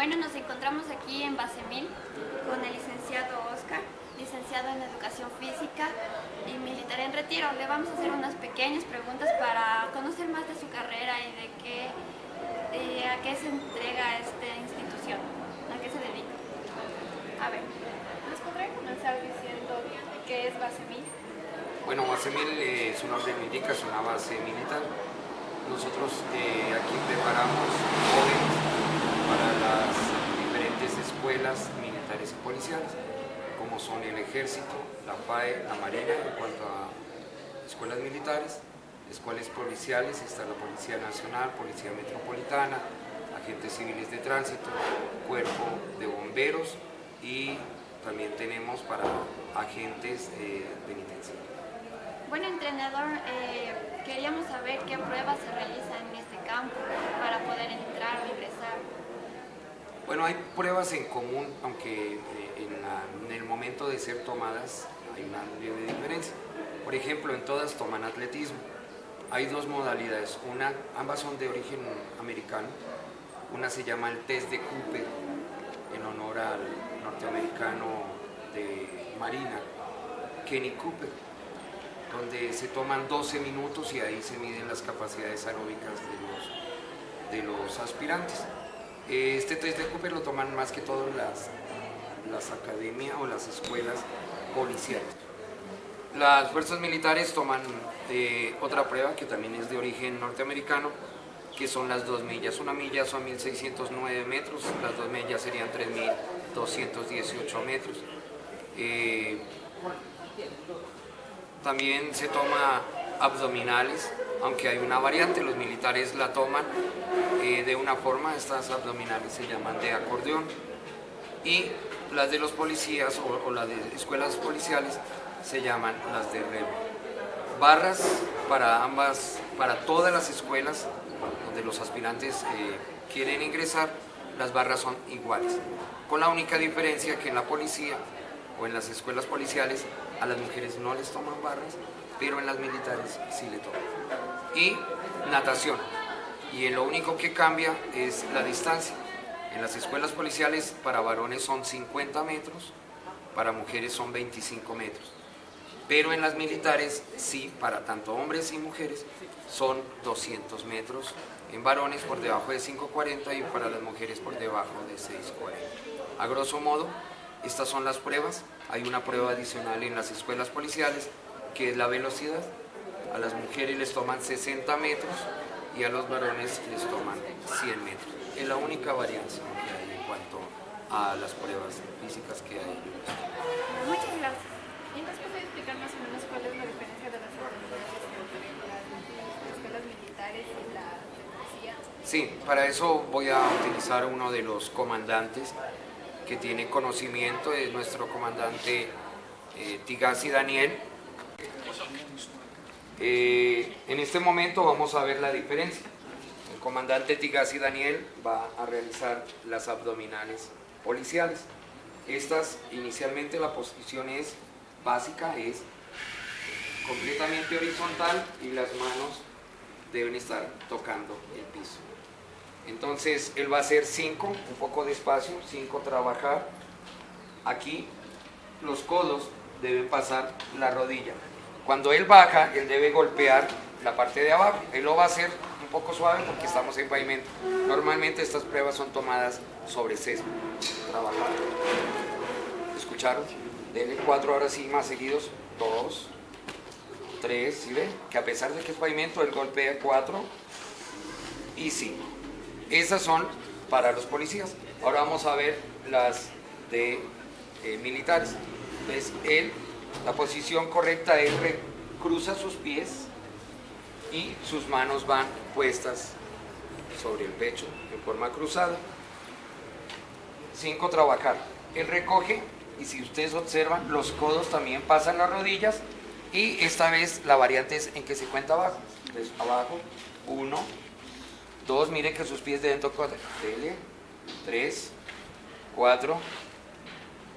Bueno, nos encontramos aquí en Base 1000 con el licenciado Oscar, licenciado en Educación Física y militar en retiro. Le vamos a hacer unas pequeñas preguntas para conocer más de su carrera y de qué, a qué se entrega esta institución, a qué se dedica. A ver, ¿nos podría comenzar diciendo qué es Base 1000? Bueno, Base 1000 eh, su nombre es una base militar. Nosotros eh, aquí preparamos jóvenes para las diferentes escuelas militares y policiales, como son el Ejército, la FAE, la Marina, en cuanto a escuelas militares, escuelas policiales, está la Policía Nacional, Policía Metropolitana, agentes civiles de tránsito, cuerpo de bomberos y también tenemos para agentes eh, penitenciarios. Bueno, entrenador, eh, queríamos saber qué pruebas se realizan en este campo para poder entrar o ingresar. Bueno, hay pruebas en común, aunque eh, en, el momento de ser tomadas hay una leve diferencia. Por ejemplo, en todas toman atletismo. Hay dos modalidades, una, ambas son de origen americano. Una se llama el test de Cooper, en honor al norteamericano de Marina, Kenny Cooper, donde se toman 12 minutos y ahí se miden las capacidades aeróbicas de los aspirantes. Este test de Cooper lo toman más que todo las, las academias o las escuelas policiales. Las fuerzas militares toman eh, otra prueba que también es de origen norteamericano, que son las dos millas. Una milla son 1.609 metros, las dos millas serían 3.218 metros. Eh, también se toma abdominales, aunque hay una variante, los militares la toman eh, de una forma, estas abdominales se llaman de acordeón, y las de los policías o, las de escuelas policiales se llaman las de remo. Barras para ambas, para todas las escuelas donde los aspirantes eh, quieren ingresar, las barras son iguales, con la única diferencia que en la policía o en las escuelas policiales a las mujeres no les toman barras, pero en las militares sí le toman. Y natación. Y lo único que cambia es la distancia. En las escuelas policiales para varones son 50 metros, para mujeres son 25 metros. Pero en las militares sí, para tanto hombres y mujeres son 200 metros. En varones por debajo de 5.40 y para las mujeres por debajo de 6.40. A grosso modo, estas son las pruebas. Hay una prueba adicional en las escuelas policiales, que es la velocidad. A las mujeres les toman 60 metros y a los varones les toman 100 metros. Es la única variancia que hay en cuanto a las pruebas físicas que hay. Muchas gracias. ¿Y nos puede explicar más o menos cuál es la diferencia de las escuelas militares y la policía? Sí, para eso voy a utilizar uno de los comandantes que tiene conocimiento, es nuestro comandante eh, Tigasi Daniel. Eh, en este momento vamos a ver la diferencia. El comandante Tigasi Daniel va a realizar las abdominales policiales. Estas, inicialmente la posición es básica, es completamente horizontal y las manos deben estar tocando el piso. Entonces él va a hacer 5, un poco despacio, 5 trabajar. Aquí los codos deben pasar la rodilla. Cuando él baja, él debe golpear la parte de abajo. Él lo va a hacer un poco suave porque estamos en pavimento. Normalmente estas pruebas son tomadas sobre césped. Trabajar. ¿Escucharon? Denle cuatro horas sí más seguidos. Dos, tres, ¿sí ven? Que a pesar de que es pavimento, él golpea cuatro y cinco. Esas son para los policías. Ahora vamos a ver las de eh, militares. Entonces, él, la posición correcta es cruza sus pies y sus manos van puestas sobre el pecho en forma cruzada. Cinco, trabajar. Él recoge y si ustedes observan, los codos también pasan las rodillas y esta vez la variante es en que se cuenta abajo. Abajo, uno, Dos, miren que sus pies deben tocar. Dele. Tres, cuatro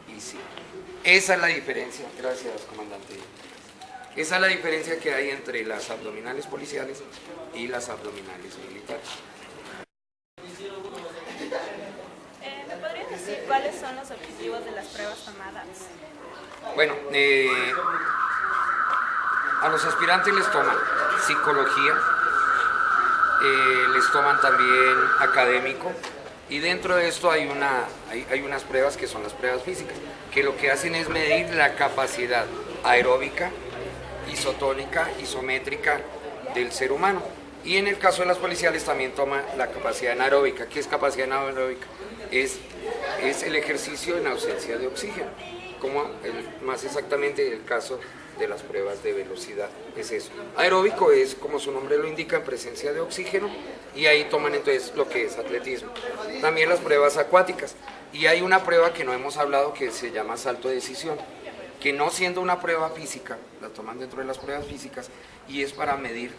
y cinco. Esa es la diferencia. Gracias, comandante. Esa es la diferencia que hay entre las abdominales policiales y las abdominales militares. Eh, objetivos de las pruebas tomadas? Bueno, eh, a los aspirantes les toman psicología, eh, les toman también académico y dentro de esto hay, una, hay, hay unas pruebas que son las pruebas físicas, que lo que hacen es medir la capacidad aeróbica, isotónica, isométrica del ser humano. Y en el caso de las policiales también toma la capacidad anaeróbica. ¿Qué es capacidad anaeróbica? Es, es el ejercicio en ausencia de oxígeno, como más exactamente el caso de las pruebas de velocidad. Es eso. Aeróbico es, como su nombre lo indica, en presencia de oxígeno y ahí toman entonces lo que es atletismo. También las pruebas acuáticas. Y hay una prueba que no hemos hablado que se llama salto de decisión que no siendo una prueba física, la toman dentro de las pruebas físicas y es para medir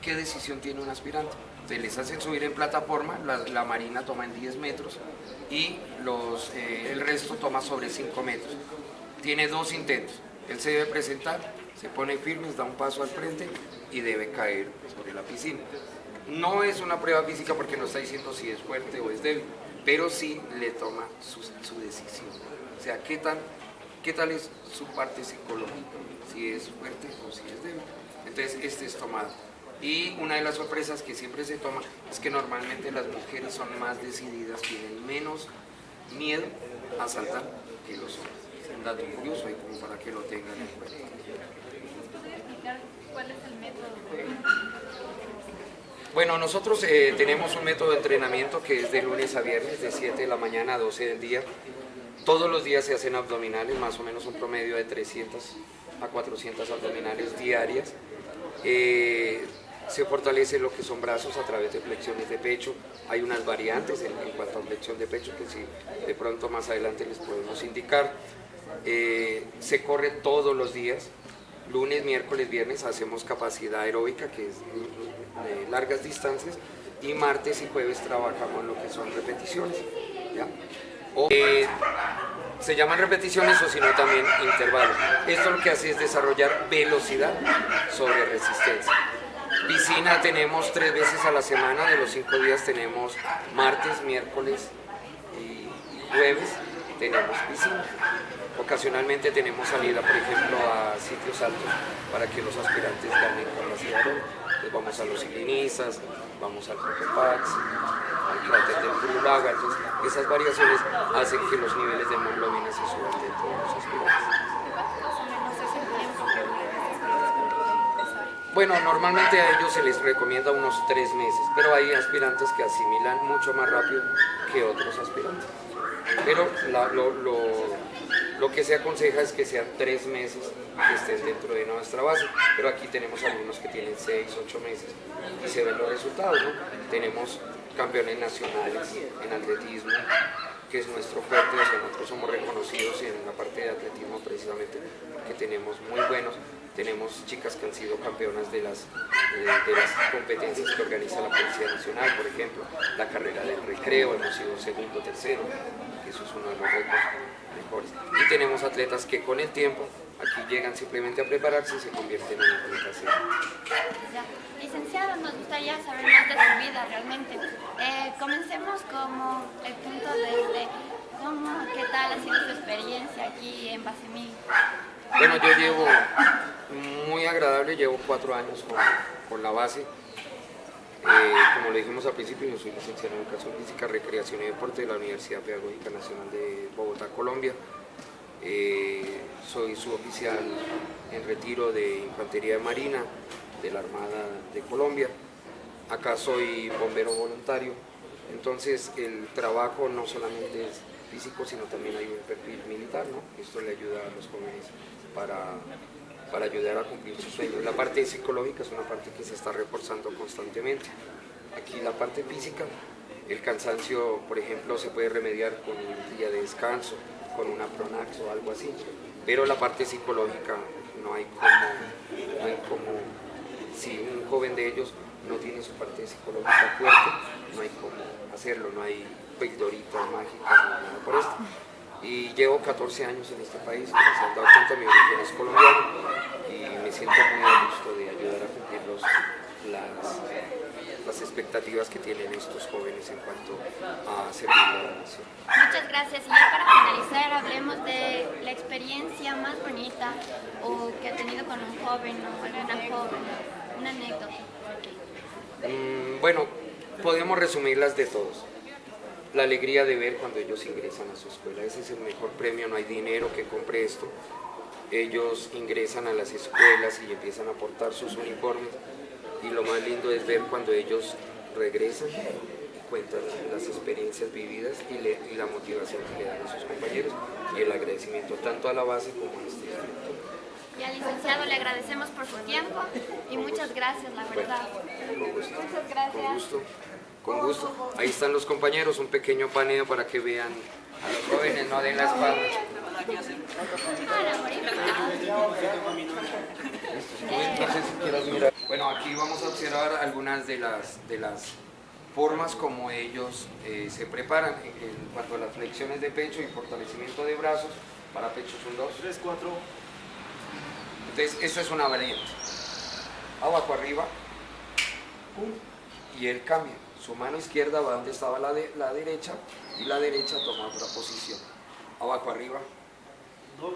qué decisión tiene un aspirante. Entonces les hacen subir en plataforma, la, la marina toma en 10 metros y los, eh, el resto toma sobre 5 metros. Tiene dos intentos. Él se debe presentar, se pone firme, da un paso al frente y debe caer sobre la piscina. No es una prueba física porque no está diciendo si es fuerte o es débil, pero sí le toma su, decisión. O sea, ¿qué, tan, ¿qué tal es su parte psicológica? Si es fuerte o si es débil. Entonces, este es tomado. Y una de las sorpresas que siempre se toma es que normalmente las mujeres son más decididas, tienen menos miedo a saltar que los hombres. Es un dato curioso y como para que lo tengan en cuenta. ¿Puede explicar cuál es el método? Bueno, nosotros eh, tenemos un método de entrenamiento que es de lunes a viernes, de 7 de la mañana a 12 del día. Todos los días se hacen abdominales, más o menos un promedio de 300 a 400 abdominales diarias. Eh, se fortalece lo que son brazos a través de flexiones de pecho. Hay unas variantes en, cuanto a flexión de pecho que si de pronto más adelante les podemos indicar. Eh, se corre todos los días, lunes, miércoles, viernes hacemos capacidad aeróbica, que es de largas distancias, y martes y jueves trabajamos lo que son repeticiones. O, eh, se llaman repeticiones o sino también intervalos. Esto lo que hace es desarrollar velocidad sobre resistencia. Piscina tenemos tres veces a la semana, de los cinco días tenemos martes, miércoles y jueves tenemos piscina. Ocasionalmente tenemos salida, por ejemplo, a sitios altos para que los aspirantes ganen capacidad. Entonces vamos a los ciclinistas, vamos al Cotopax, al cráter del Curulaga. Entonces, esas variaciones hacen que los niveles de hemoglobina se suban dentro de los aspirantes. Bueno, normalmente a ellos se les recomienda unos tres meses, pero hay aspirantes que asimilan mucho más rápido que otros aspirantes. Pero lo- lo que se aconseja es que sean tres meses que estén dentro de nuestra base, pero aquí tenemos algunos que tienen seis, ocho meses y se ven los resultados. Tenemos campeones nacionales en atletismo, que es nuestro fuerte, donde nosotros somos reconocidos en la parte de atletismo precisamente porque tenemos muy buenos, tenemos chicas que han sido campeonas de las, de, de las competencias que organiza la Policía Nacional, por ejemplo, la carrera del recreo, hemos sido segundo, tercero, eso es uno de los récords mejores. Y tenemos atletas que con el tiempo aquí llegan simplemente a prepararse y se convierten en atletas. Licenciado, nos gustaría saber más de su vida realmente. Eh, comencemos como el punto desde cómo, qué tal ha sido su experiencia aquí en Basemil. Bueno, yo llevo muy agradable, llevo cuatro años con, la base. Eh, como le dijimos al principio, yo soy licenciado en Educación Física, Recreación y Deporte de la Universidad Pedagógica Nacional de Bogotá, Colombia. Eh, soy suboficial en retiro de Infantería de Marina de la Armada de Colombia. Acá soy bombero voluntario. Entonces el trabajo no solamente es físico, sino también hay un perfil militar, ¿no? Esto le ayuda a los jóvenes para, para ayudar a cumplir sus sueños. La parte psicológica es una parte que se está reforzando constantemente. Aquí la parte física, el cansancio, por ejemplo, se puede remediar con un día de descanso, con una Pronax o algo así. Pero la parte psicológica no hay como, no hay como si un joven de ellos no tiene su parte psicológica fuerte, no hay cómo hacerlo, no hay pildorita mágica, no nada por esto. Y llevo 14 años en este país, se han dado cuenta, mi origen es colombiano y me siento muy a gusto de ayudar a cumplir los las, las expectativas que tienen estos jóvenes en cuanto a servir a la nación. Muchas gracias. Y ya para finalizar, hablemos de la experiencia más bonita o que ha tenido con un joven o alguna joven, una anécdota. Mm, bueno, podemos resumirlas de todos. La alegría de ver cuando ellos ingresan a su escuela, ese es el mejor premio, no hay dinero que compre esto. Ellos ingresan a las escuelas y empiezan a portar sus uniformes y lo más lindo es ver cuando ellos regresan cuentan las experiencias vividas y, le- y la motivación que le dan a sus compañeros y el agradecimiento tanto a la base como a este instituto. Y al licenciado le agradecemos por su tiempo y muchas gracias, la verdad. Con gusto. Muchas Con gracias. gusto, con gusto. Ahí están los compañeros, un pequeño paneo para que vean a los jóvenes, no den la espalda. Bueno, aquí vamos a observar algunas de las, de las formas como ellos eh, se preparan en, en cuanto a las flexiones de pecho y fortalecimiento de brazos para pechos 1, 2. 3, 4. Entonces, esta es una variante. Abajo arriba. Y él cambia. Su mano izquierda va donde estaba la, de- la derecha y la derecha toma otra posición. Abajo arriba 2,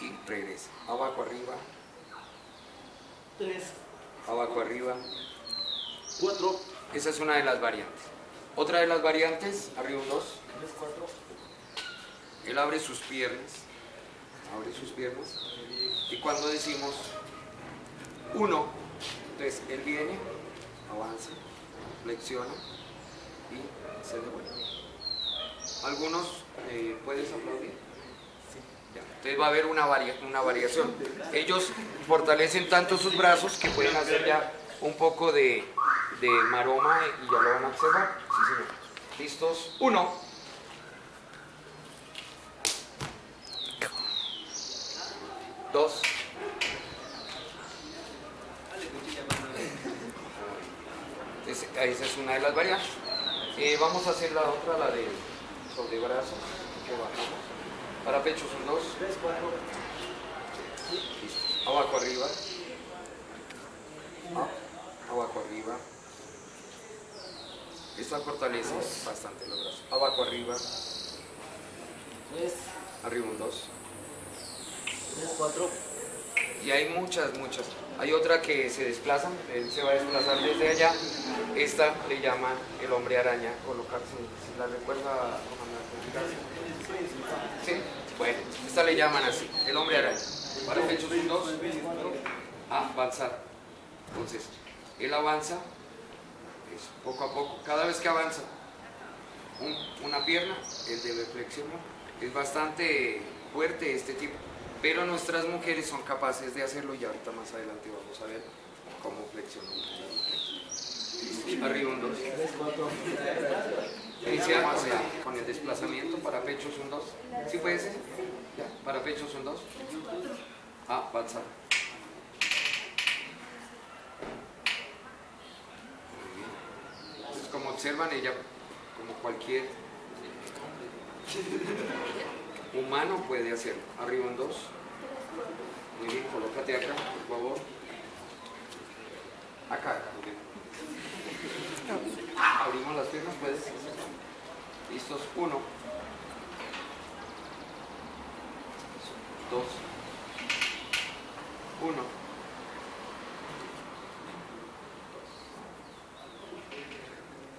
y regresa. Abajo arriba, 3, abajo arriba. 4, Esa es una de las variantes. Otra de las variantes, arriba un 2. 3, 4. Él abre sus piernas, abre sus piernas. Y cuando decimos uno, entonces él viene, avanza, flexiona y se devuelve. Algunos, eh, ¿puedes aplaudir? Ya, Entonces va a haber una, varia- una variación. Ellos fortalecen tanto sus brazos que pueden hacer ya un poco de, de maroma y ya lo van a observar. Sí, señor. ¿Listos? Uno. Dos. Es- esa es una de las variantes. Eh, vamos a hacer la otra, la de sobre brazos, que bajamos. Para pechos un dos. 3, 4. Listo. Abajo arriba. Ah, Abajo arriba. Esta fortalece bastante los brazos. Abajo arriba. 3, Arriba un dos. 3, 4. Y hay muchas, muchas. Hay otra que se desplazan, él se va a desplazar desde allá. Esta le llaman el hombre araña, colocarse, si la recuerda. Sí, bueno, esta le llaman así, el hombre araña. Para dos, a avanzar. Entonces, él avanza, es poco a poco, cada vez que avanza un- una pierna, él debe flexionar. Es bastante fuerte este tipo, pero nuestras mujeres son capaces de hacerlo y ahorita más adelante vamos a ver cómo flexionamos. Arriba un dos. 3, 4. Iniciamos con el desplazamiento para pechos un 2. ¿Sí puede ser? Para pechos un 2. Ah, bien. Entonces, como observan, ella, como cualquier humano puede hacerlo. Arriba un 2. Muy bien, colócate acá, por favor. Acá, muy bien. Abrimos las piernas, puedes. Listos, uno. Dos. Uno.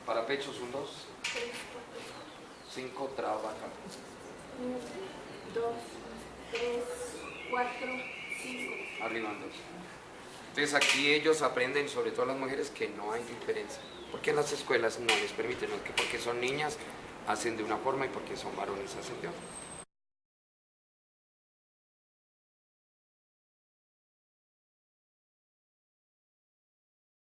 Para pechos, un dos. Cinco, trabaja. 1, 2, 3, 4, 5. Arriba dos. Entonces aquí ellos aprenden, sobre todo las mujeres, que no hay diferencia. Porque en las escuelas no les permiten, no es que porque son niñas hacen de una forma y porque son varones hacen de otra.